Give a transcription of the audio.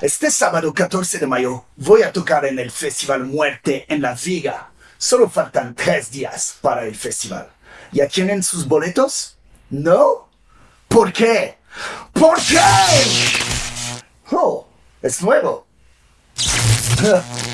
Este sábado 14 de mayo voy a tocar en el Festival Muerte en La Viga. Solo faltan tres días para el festival. ¿Ya tienen sus boletos? ¿No? ¿Por qué? ¿Por qué? Oh, es nuevo.